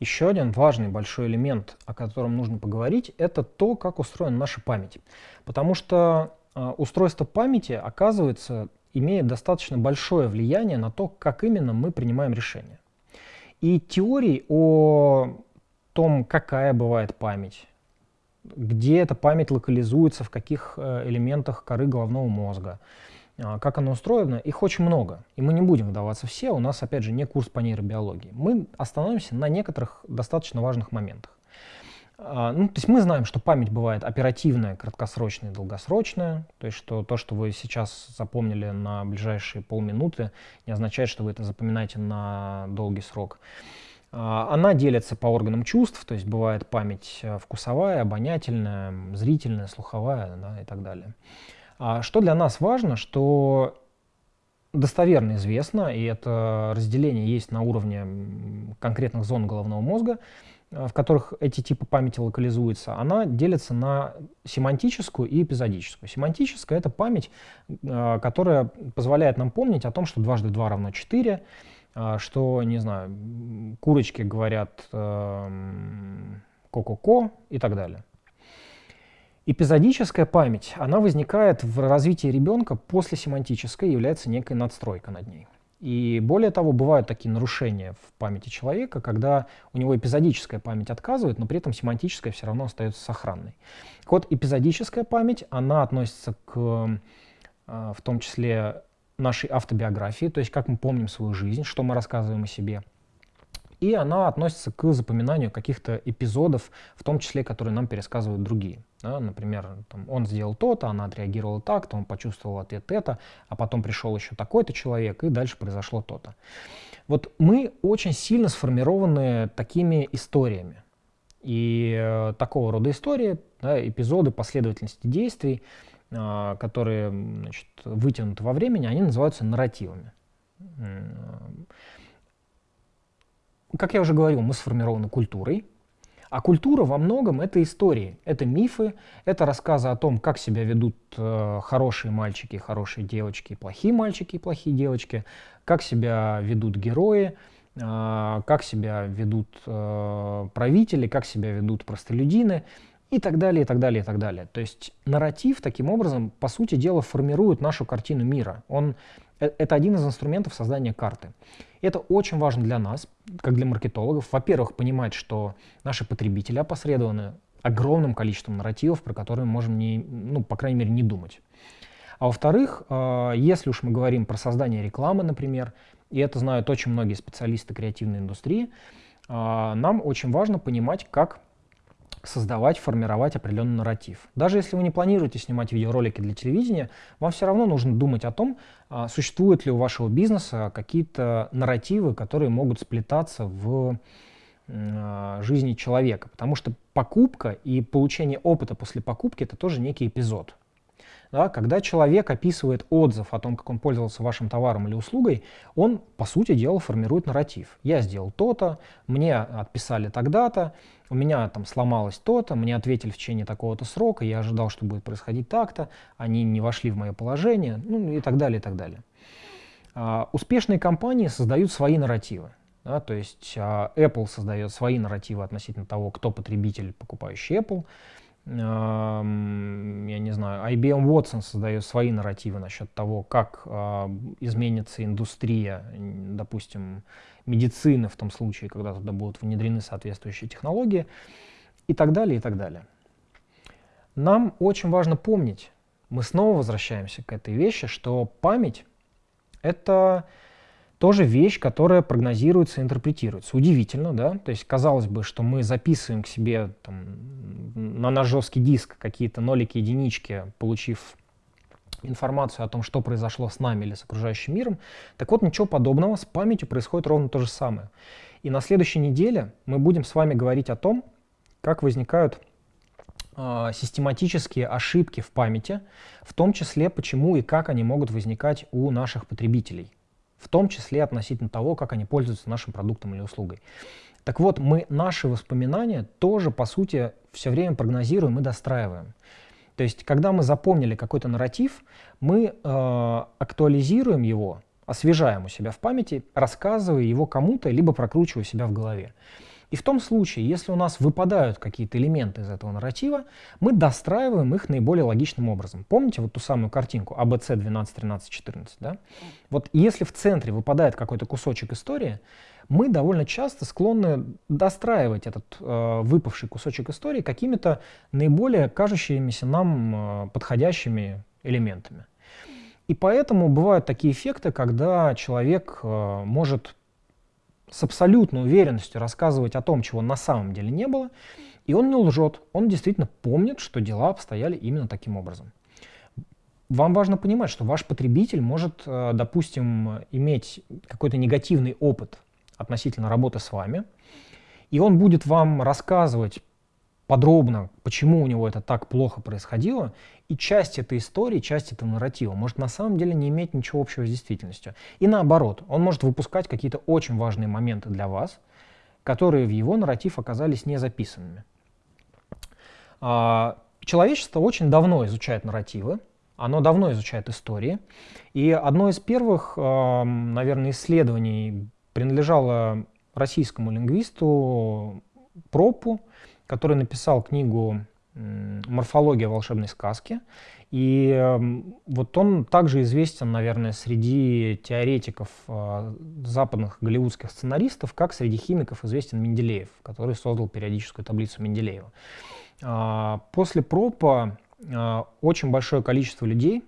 Еще один важный большой элемент, о котором нужно поговорить, это то, как устроена наша память. Потому что э, устройство памяти, оказывается, имеет достаточно большое влияние на то, как именно мы принимаем решения. И теорий о том, какая бывает память, где эта память локализуется, в каких э, элементах коры головного мозга, как оно устроено, их очень много. И мы не будем вдаваться все, у нас, опять же, не курс по нейробиологии. Мы остановимся на некоторых достаточно важных моментах. А, ну, то есть мы знаем, что память бывает оперативная, краткосрочная и долгосрочная. То есть что то, что вы сейчас запомнили на ближайшие полминуты, не означает, что вы это запоминаете на долгий срок. А, она делится по органам чувств, то есть бывает память э, вкусовая, обонятельная, зрительная, слуховая да, и так далее. А что для нас важно, что достоверно известно, и это разделение есть на уровне конкретных зон головного мозга, э, в которых эти типы памяти локализуются, она делится на семантическую и эпизодическую. Семантическая — это память, э, которая позволяет нам помнить о том, что дважды два равно 4, э, что, не знаю, курочки говорят ко-ко-ко и так далее. Эпизодическая память, она возникает в развитии ребенка после семантической, является некой надстройкой над ней. И более того, бывают такие нарушения в памяти человека, когда у него эпизодическая память отказывает, но при этом семантическая все равно остается сохранной. Вот, эпизодическая память, она относится к, а, в том числе, нашей автобиографии, то есть как мы помним свою жизнь, что мы рассказываем о себе – и она относится к запоминанию каких-то эпизодов, в том числе, которые нам пересказывают другие. Да, например, там, он сделал то-то, она отреагировала так-то, он почувствовал ответ это, а потом пришел еще такой-то человек, и дальше произошло то-то. Вот мы очень сильно сформированы такими историями. И э, такого рода истории, да, эпизоды последовательности действий, э, которые значит, вытянуты во времени, они называются нарративами как я уже говорил, мы сформированы культурой, а культура во многом это истории, это мифы, это рассказы о том, как себя ведут э, хорошие мальчики, хорошие девочки, плохие мальчики, плохие девочки, как себя ведут герои, э, как себя ведут э, правители, как себя ведут простолюдины и так далее, и так далее, и так далее. То есть нарратив таким образом, по сути дела, формирует нашу картину мира. Он, это один из инструментов создания карты. Это очень важно для нас, как для маркетологов. Во-первых, понимать, что наши потребители опосредованы огромным количеством нарративов, про которые мы можем, не, ну, по крайней мере, не думать. А во-вторых, э, если уж мы говорим про создание рекламы, например, и это знают очень многие специалисты креативной индустрии, э, нам очень важно понимать, как создавать, формировать определенный нарратив. Даже если вы не планируете снимать видеоролики для телевидения, вам все равно нужно думать о том, а, существуют ли у вашего бизнеса какие-то нарративы, которые могут сплетаться в а, жизни человека. Потому что покупка и получение опыта после покупки — это тоже некий эпизод. Да, когда человек описывает отзыв о том, как он пользовался вашим товаром или услугой, он, по сути дела, формирует нарратив. Я сделал то-то, мне отписали тогда-то, у меня там сломалось то-то, мне ответили в течение такого-то срока, я ожидал, что будет происходить так-то, они не вошли в мое положение, ну и так далее, и так далее. А, успешные компании создают свои нарративы. Да, то есть а, Apple создает свои нарративы относительно того, кто потребитель, покупающий Apple я не знаю, IBM Watson создает свои нарративы насчет того, как а, изменится индустрия, допустим, медицины в том случае, когда туда будут внедрены соответствующие технологии и так далее, и так далее. Нам очень важно помнить, мы снова возвращаемся к этой вещи, что память — это тоже вещь, которая прогнозируется и интерпретируется. Удивительно, да? То есть казалось бы, что мы записываем к себе там, на наш жесткий диск какие-то нолики, единички, получив информацию о том, что произошло с нами или с окружающим миром. Так вот, ничего подобного, с памятью происходит ровно то же самое. И на следующей неделе мы будем с вами говорить о том, как возникают э, систематические ошибки в памяти, в том числе почему и как они могут возникать у наших потребителей в том числе относительно того, как они пользуются нашим продуктом или услугой. Так вот, мы наши воспоминания тоже, по сути, все время прогнозируем и достраиваем. То есть, когда мы запомнили какой-то нарратив, мы э, актуализируем его, освежаем у себя в памяти, рассказывая его кому-то, либо прокручивая себя в голове. И в том случае, если у нас выпадают какие-то элементы из этого нарратива, мы достраиваем их наиболее логичным образом. Помните вот ту самую картинку ABC 12, 13, 14? Да? Вот если в центре выпадает какой-то кусочек истории, мы довольно часто склонны достраивать этот э, выпавший кусочек истории какими-то наиболее кажущимися нам э, подходящими элементами. И поэтому бывают такие эффекты, когда человек э, может с абсолютной уверенностью рассказывать о том, чего на самом деле не было, и он не лжет, он действительно помнит, что дела обстояли именно таким образом. Вам важно понимать, что ваш потребитель может, э, допустим, иметь какой-то негативный опыт относительно работы с вами, и он будет вам рассказывать подробно, почему у него это так плохо происходило, и часть этой истории, часть этого нарратива может на самом деле не иметь ничего общего с действительностью. И наоборот, он может выпускать какие-то очень важные моменты для вас, которые в его нарратив оказались не записанными. А, человечество очень давно изучает нарративы, оно давно изучает истории, и одно из первых, наверное, исследований принадлежало российскому лингвисту Пропу, который написал книгу «Морфология волшебной сказки». И эм, вот он также известен, наверное, среди теоретиков э, западных голливудских сценаристов, как среди химиков известен Менделеев, который создал периодическую таблицу Менделеева. А, после пропа э, очень большое количество людей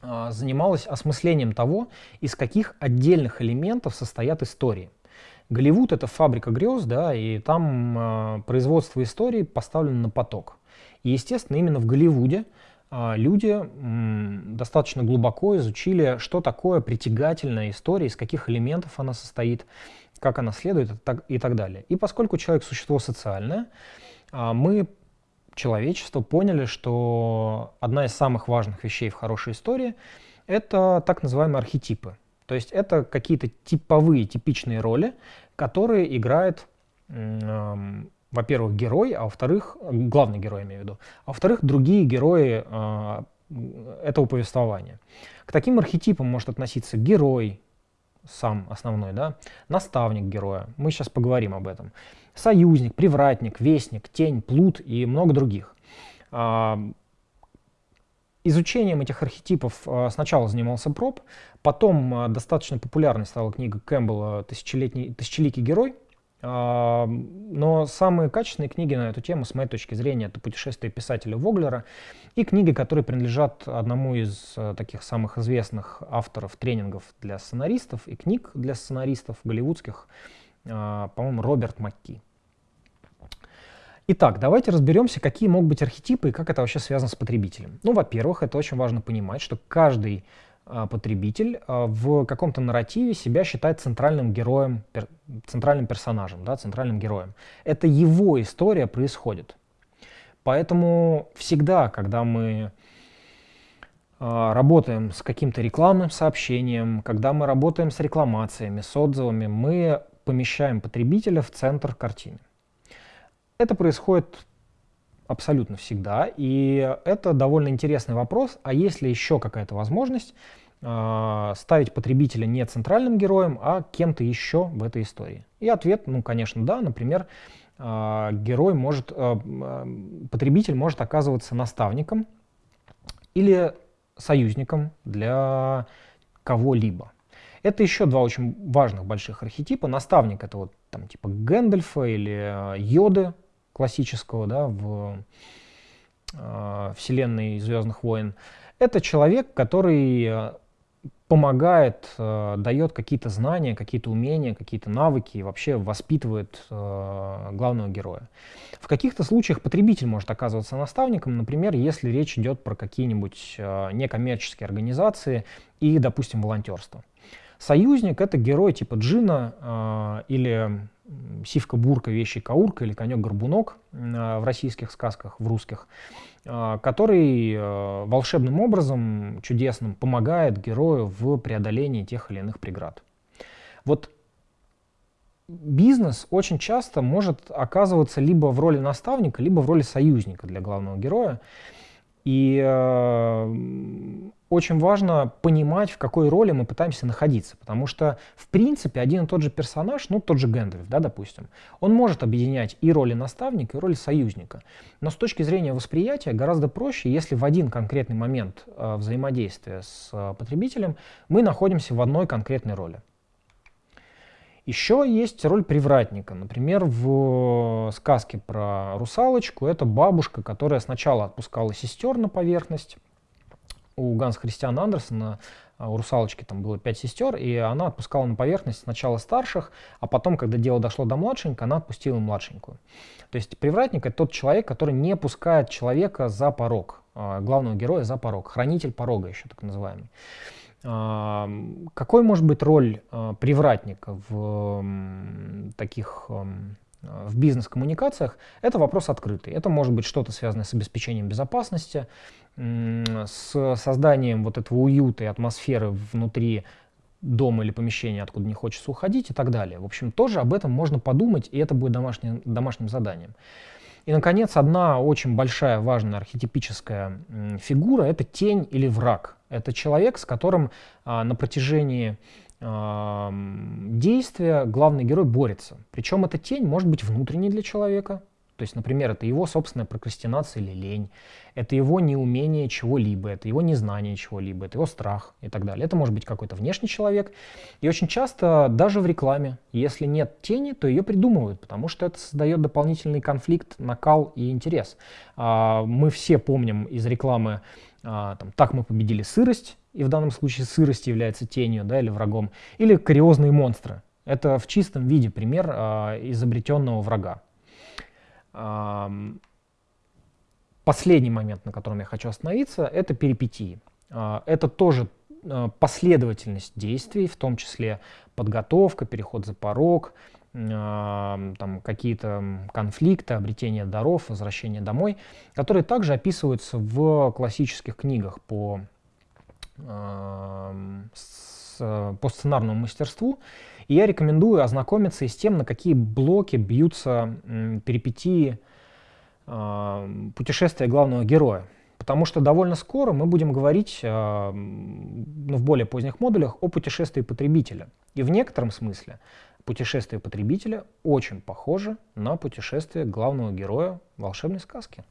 э, занималось осмыслением того, из каких отдельных элементов состоят истории – Голливуд — это фабрика грез, да, и там э, производство истории поставлено на поток. И, естественно, именно в Голливуде э, люди м, достаточно глубоко изучили, что такое притягательная история, из каких элементов она состоит, как она следует и так далее. И поскольку человек — существо социальное, э, мы, человечество, поняли, что одна из самых важных вещей в хорошей истории — это так называемые архетипы. То есть это какие-то типовые, типичные роли, которые играет, э, во-первых, герой, а во-вторых, главный герой, имею в виду, а во-вторых, другие герои э, этого повествования. К таким архетипам может относиться герой, сам основной, да, наставник героя, мы сейчас поговорим об этом, союзник, привратник, вестник, тень, плут и много других. Изучением этих архетипов а, сначала занимался Проб, потом а, достаточно популярной стала книга Кэмпбелла «Тысячелетний, «Тысячеликий герой», а, но самые качественные книги на эту тему, с моей точки зрения, это «Путешествие писателя Воглера» и книги, которые принадлежат одному из таких самых известных авторов тренингов для сценаристов и книг для сценаристов голливудских, по-моему, Роберт Макки. Итак, давайте разберемся, какие могут быть архетипы и как это вообще связано с потребителем. Ну, во-первых, это очень важно понимать, что каждый а, потребитель а, в каком-то нарративе себя считает центральным героем, центральным персонажем, да, центральным героем. Это его история происходит. Поэтому всегда, когда мы а, работаем с каким-то рекламным сообщением, когда мы работаем с рекламациями, с отзывами, мы помещаем потребителя в центр картины. Это происходит абсолютно всегда, и это довольно интересный вопрос, а есть ли еще какая-то возможность э, ставить потребителя не центральным героем, а кем-то еще в этой истории? И ответ, ну, конечно, да, например, э, герой может, э, потребитель может оказываться наставником или союзником для кого-либо. Это еще два очень важных больших архетипа. Наставник — это вот там типа Гэндальфа или Йоды классического, да, в э, вселенной Звездных войн, это человек, который э, помогает, э, дает какие-то знания, какие-то умения, какие-то навыки и вообще воспитывает э, главного героя. В каких-то случаях потребитель может оказываться наставником, например, если речь идет про какие-нибудь э, некоммерческие организации и, допустим, волонтерство. Союзник — это герой типа Джина э, или сивка-бурка, вещи-каурка или конек-горбунок э, в российских сказках, в русских, э, который э, волшебным образом, чудесным, помогает герою в преодолении тех или иных преград. Вот бизнес очень часто может оказываться либо в роли наставника, либо в роли союзника для главного героя. И очень важно понимать, в какой роли мы пытаемся находиться, потому что, в принципе, один и тот же персонаж, ну, тот же Гэндальф, да, допустим, он может объединять и роли наставника, и роли союзника. Но с точки зрения восприятия гораздо проще, если в один конкретный момент э, взаимодействия с э, потребителем мы находимся в одной конкретной роли. Еще есть роль привратника. Например, в сказке про русалочку это бабушка, которая сначала отпускала сестер на поверхность, у Ганс Христиана Андерсона, а, у русалочки там было пять сестер, и она отпускала на поверхность сначала старших, а потом, когда дело дошло до младшенькой, она отпустила младшенькую. То есть привратник — это тот человек, который не пускает человека за порог, а, главного героя за порог, хранитель порога еще так называемый. А, какой может быть роль привратника в таких в бизнес-коммуникациях, это вопрос открытый. Это может быть что-то связанное с обеспечением безопасности, с созданием вот этого уюта и атмосферы внутри дома или помещения, откуда не хочется уходить и так далее. В общем, тоже об этом можно подумать, и это будет домашним, домашним заданием. И, наконец, одна очень большая, важная архетипическая фигура — это тень или враг. Это человек, с которым а, на протяжении действия главный герой борется. Причем эта тень может быть внутренней для человека, то есть, например, это его собственная прокрастинация или лень, это его неумение чего-либо, это его незнание чего-либо, это его страх и так далее. Это может быть какой-то внешний человек. И очень часто даже в рекламе, если нет тени, то ее придумывают, потому что это создает дополнительный конфликт, накал и интерес. А, мы все помним из рекламы а, там, «Так мы победили сырость», и в данном случае сырость является тенью да, или врагом, или «Кариозные монстры». Это в чистом виде пример а, изобретенного врага. Последний момент, на котором я хочу остановиться, это перипетии. А, это тоже а, последовательность действий, в том числе подготовка, переход за порог, там какие-то конфликты, обретение даров, возвращение домой, которые также описываются в классических книгах по, по сценарному мастерству. И я рекомендую ознакомиться и с тем, на какие блоки бьются перипетии путешествия главного героя. Потому что довольно скоро мы будем говорить ну, в более поздних модулях о путешествии потребителя. И в некотором смысле путешествие потребителя очень похоже на путешествие главного героя волшебной сказки.